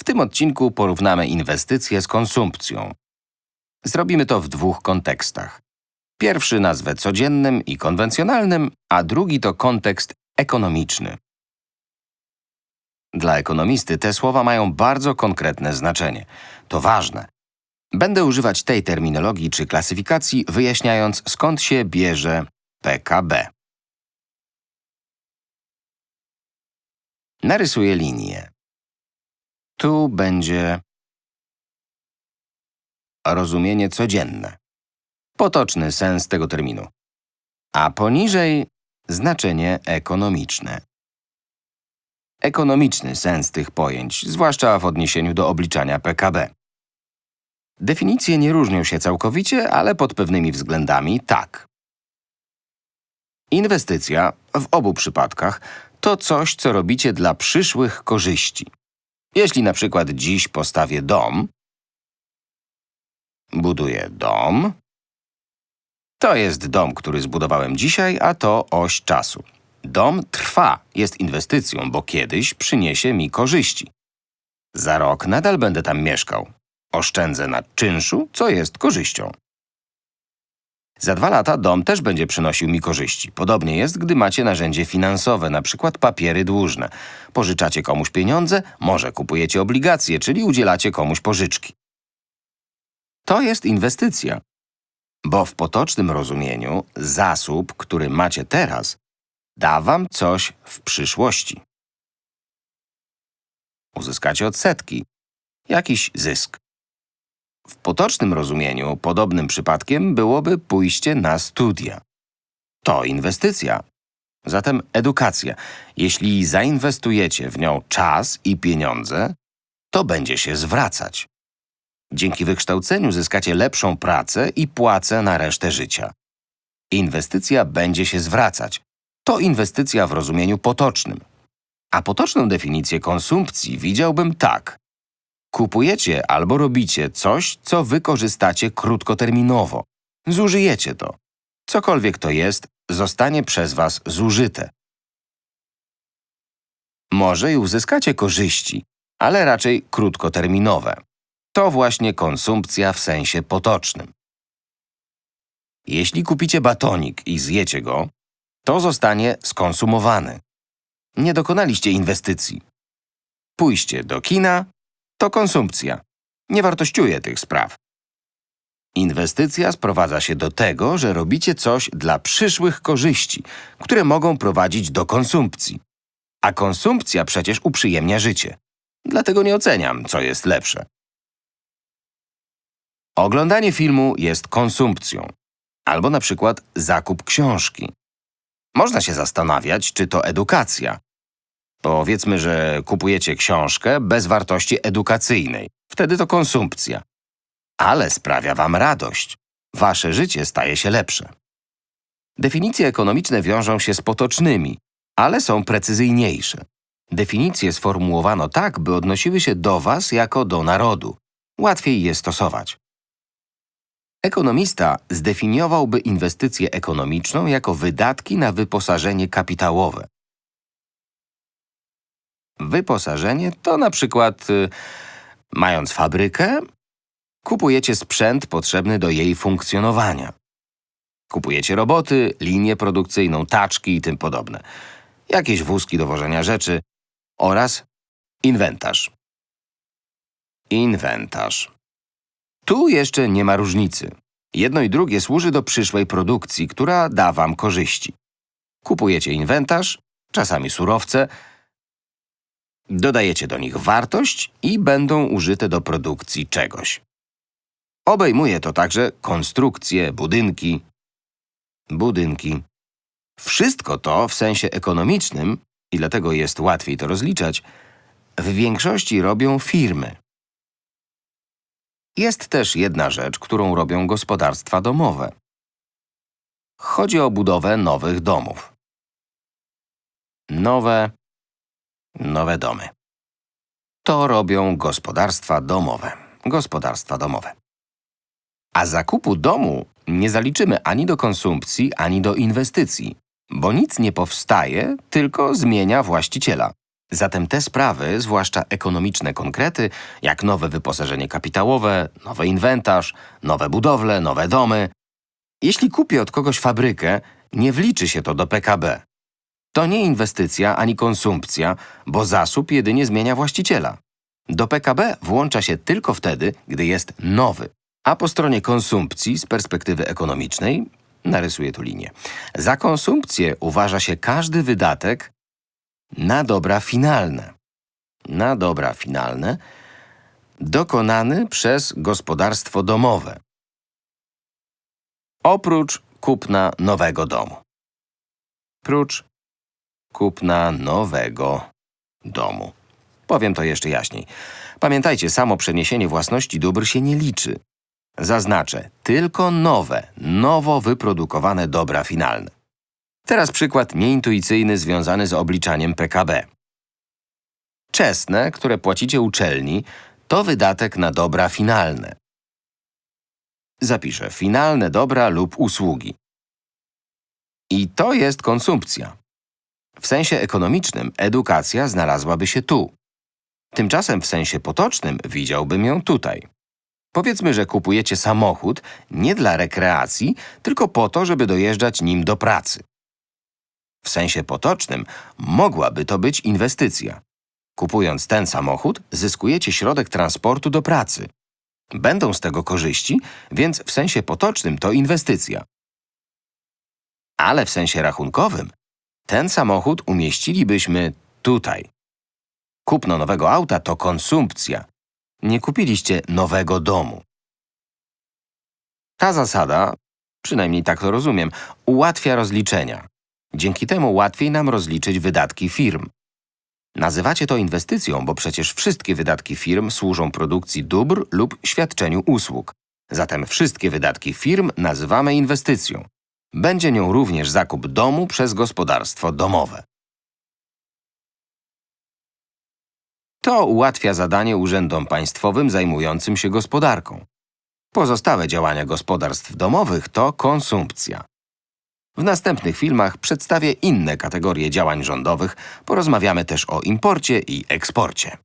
W tym odcinku porównamy inwestycje z konsumpcją. Zrobimy to w dwóch kontekstach. Pierwszy nazwę codziennym i konwencjonalnym, a drugi to kontekst ekonomiczny. Dla ekonomisty te słowa mają bardzo konkretne znaczenie. To ważne. Będę używać tej terminologii czy klasyfikacji, wyjaśniając skąd się bierze PKB. Narysuję linię. Tu będzie rozumienie codzienne. Potoczny sens tego terminu. A poniżej znaczenie ekonomiczne. Ekonomiczny sens tych pojęć, zwłaszcza w odniesieniu do obliczania PKB. Definicje nie różnią się całkowicie, ale pod pewnymi względami tak. Inwestycja, w obu przypadkach, to coś, co robicie dla przyszłych korzyści. Jeśli na przykład dziś postawię dom, buduję dom, to jest dom, który zbudowałem dzisiaj, a to oś czasu. Dom trwa, jest inwestycją, bo kiedyś przyniesie mi korzyści. Za rok nadal będę tam mieszkał. Oszczędzę na czynszu, co jest korzyścią. Za dwa lata dom też będzie przynosił mi korzyści. Podobnie jest, gdy macie narzędzie finansowe, na przykład papiery dłużne. Pożyczacie komuś pieniądze, może kupujecie obligacje, czyli udzielacie komuś pożyczki. To jest inwestycja. Bo w potocznym rozumieniu zasób, który macie teraz, da wam coś w przyszłości. Uzyskacie odsetki, jakiś zysk. W potocznym rozumieniu podobnym przypadkiem byłoby pójście na studia. To inwestycja. Zatem edukacja. Jeśli zainwestujecie w nią czas i pieniądze, to będzie się zwracać. Dzięki wykształceniu zyskacie lepszą pracę i płacę na resztę życia. Inwestycja będzie się zwracać. To inwestycja w rozumieniu potocznym. A potoczną definicję konsumpcji widziałbym tak. Kupujecie albo robicie coś, co wykorzystacie krótkoterminowo. Zużyjecie to. Cokolwiek to jest, zostanie przez was zużyte. Może i uzyskacie korzyści, ale raczej krótkoterminowe. To właśnie konsumpcja w sensie potocznym. Jeśli kupicie batonik i zjecie go, to zostanie skonsumowany. Nie dokonaliście inwestycji. Pójście do kina to konsumpcja. Nie wartościuje tych spraw. Inwestycja sprowadza się do tego, że robicie coś dla przyszłych korzyści, które mogą prowadzić do konsumpcji. A konsumpcja przecież uprzyjemnia życie. Dlatego nie oceniam, co jest lepsze. Oglądanie filmu jest konsumpcją. Albo na przykład zakup książki. Można się zastanawiać, czy to edukacja. Powiedzmy, że kupujecie książkę bez wartości edukacyjnej. Wtedy to konsumpcja. Ale sprawia wam radość. Wasze życie staje się lepsze. Definicje ekonomiczne wiążą się z potocznymi, ale są precyzyjniejsze. Definicje sformułowano tak, by odnosiły się do was jako do narodu. Łatwiej je stosować. Ekonomista zdefiniowałby inwestycję ekonomiczną jako wydatki na wyposażenie kapitałowe. Wyposażenie to na przykład, y, mając fabrykę, kupujecie sprzęt potrzebny do jej funkcjonowania. Kupujecie roboty, linię produkcyjną, taczki i tym podobne. Jakieś wózki do wożenia rzeczy oraz inwentarz. Inwentarz. Tu jeszcze nie ma różnicy. Jedno i drugie służy do przyszłej produkcji, która da wam korzyści. Kupujecie inwentarz, czasami surowce, dodajecie do nich wartość i będą użyte do produkcji czegoś. Obejmuje to także konstrukcje, budynki, budynki. Wszystko to w sensie ekonomicznym, i dlatego jest łatwiej to rozliczać, w większości robią firmy. Jest też jedna rzecz, którą robią gospodarstwa domowe. Chodzi o budowę nowych domów. Nowe, nowe domy. To robią gospodarstwa domowe. Gospodarstwa domowe. A zakupu domu nie zaliczymy ani do konsumpcji, ani do inwestycji, bo nic nie powstaje, tylko zmienia właściciela. Zatem te sprawy, zwłaszcza ekonomiczne konkrety, jak nowe wyposażenie kapitałowe, nowy inwentarz, nowe budowle, nowe domy. Jeśli kupię od kogoś fabrykę, nie wliczy się to do PKB. To nie inwestycja ani konsumpcja, bo zasób jedynie zmienia właściciela. Do PKB włącza się tylko wtedy, gdy jest nowy. A po stronie konsumpcji z perspektywy ekonomicznej, narysuję tu linię, za konsumpcję uważa się każdy wydatek na dobra finalne. Na dobra finalne dokonany przez gospodarstwo domowe. Oprócz kupna nowego domu. Prócz kupna nowego domu. Powiem to jeszcze jaśniej. Pamiętajcie, samo przeniesienie własności dóbr się nie liczy. Zaznaczę tylko nowe, nowo wyprodukowane dobra finalne. Teraz przykład nieintuicyjny związany z obliczaniem PKB. Czesne, które płacicie uczelni, to wydatek na dobra finalne. Zapiszę finalne dobra lub usługi. I to jest konsumpcja. W sensie ekonomicznym edukacja znalazłaby się tu. Tymczasem w sensie potocznym widziałbym ją tutaj. Powiedzmy, że kupujecie samochód nie dla rekreacji, tylko po to, żeby dojeżdżać nim do pracy. W sensie potocznym mogłaby to być inwestycja. Kupując ten samochód, zyskujecie środek transportu do pracy. Będą z tego korzyści, więc w sensie potocznym to inwestycja. Ale w sensie rachunkowym ten samochód umieścilibyśmy tutaj. Kupno nowego auta to konsumpcja. Nie kupiliście nowego domu. Ta zasada, przynajmniej tak to rozumiem, ułatwia rozliczenia. Dzięki temu łatwiej nam rozliczyć wydatki firm. Nazywacie to inwestycją, bo przecież wszystkie wydatki firm służą produkcji dóbr lub świadczeniu usług. Zatem wszystkie wydatki firm nazywamy inwestycją. Będzie nią również zakup domu przez gospodarstwo domowe. To ułatwia zadanie urzędom państwowym zajmującym się gospodarką. Pozostałe działania gospodarstw domowych to konsumpcja. W następnych filmach przedstawię inne kategorie działań rządowych, porozmawiamy też o imporcie i eksporcie.